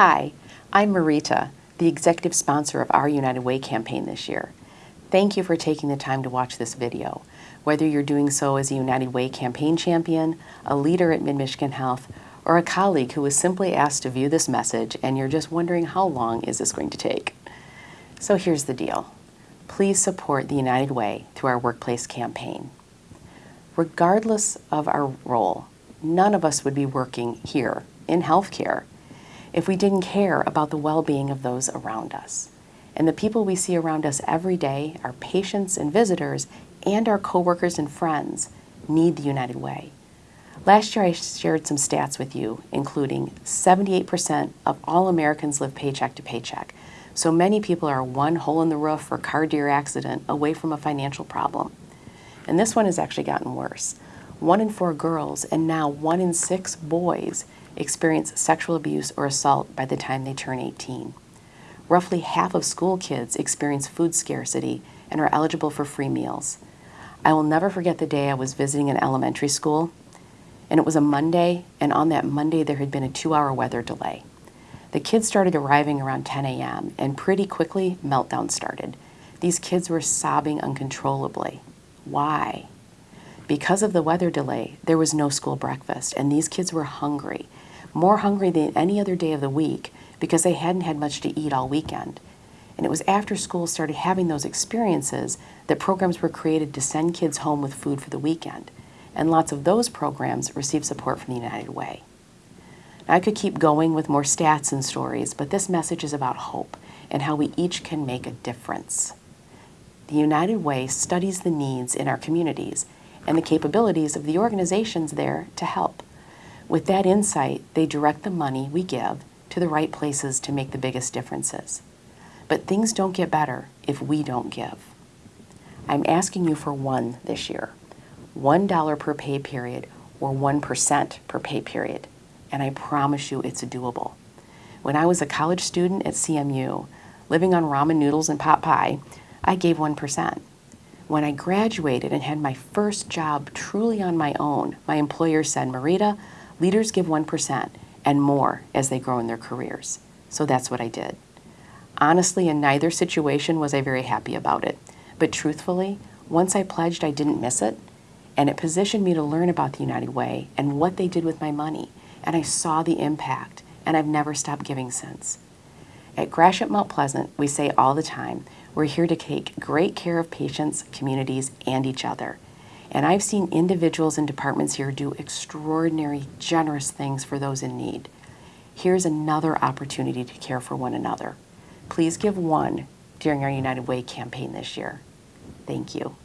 Hi, I'm Marita, the executive sponsor of our United Way campaign this year. Thank you for taking the time to watch this video. Whether you're doing so as a United Way campaign champion, a leader at Mid-Michigan Health, or a colleague who was simply asked to view this message and you're just wondering how long is this going to take. So here's the deal. Please support the United Way through our workplace campaign. Regardless of our role, none of us would be working here in healthcare if we didn't care about the well-being of those around us. And the people we see around us every day, our patients and visitors, and our coworkers and friends, need the United Way. Last year I shared some stats with you, including 78% of all Americans live paycheck to paycheck. So many people are one hole in the roof or car deer accident away from a financial problem. And this one has actually gotten worse. One in four girls and now one in six boys experience sexual abuse or assault by the time they turn 18. Roughly half of school kids experience food scarcity and are eligible for free meals. I will never forget the day I was visiting an elementary school, and it was a Monday, and on that Monday there had been a two-hour weather delay. The kids started arriving around 10 a.m., and pretty quickly, meltdown started. These kids were sobbing uncontrollably. Why? Because of the weather delay, there was no school breakfast, and these kids were hungry more hungry than any other day of the week because they hadn't had much to eat all weekend. And it was after school started having those experiences that programs were created to send kids home with food for the weekend. And lots of those programs received support from the United Way. Now, I could keep going with more stats and stories, but this message is about hope and how we each can make a difference. The United Way studies the needs in our communities and the capabilities of the organizations there to help. With that insight, they direct the money we give to the right places to make the biggest differences. But things don't get better if we don't give. I'm asking you for one this year, $1 per pay period or 1% per pay period, and I promise you it's doable. When I was a college student at CMU, living on ramen noodles and pot pie, I gave 1%. When I graduated and had my first job truly on my own, my employer said, Marita, Leaders give 1% and more as they grow in their careers. So that's what I did. Honestly, in neither situation was I very happy about it. But truthfully, once I pledged, I didn't miss it. And it positioned me to learn about the United Way and what they did with my money. And I saw the impact, and I've never stopped giving since. At Gratiot Mount Pleasant, we say all the time, we're here to take great care of patients, communities, and each other. And I've seen individuals and departments here do extraordinary, generous things for those in need. Here's another opportunity to care for one another. Please give one during our United Way campaign this year. Thank you.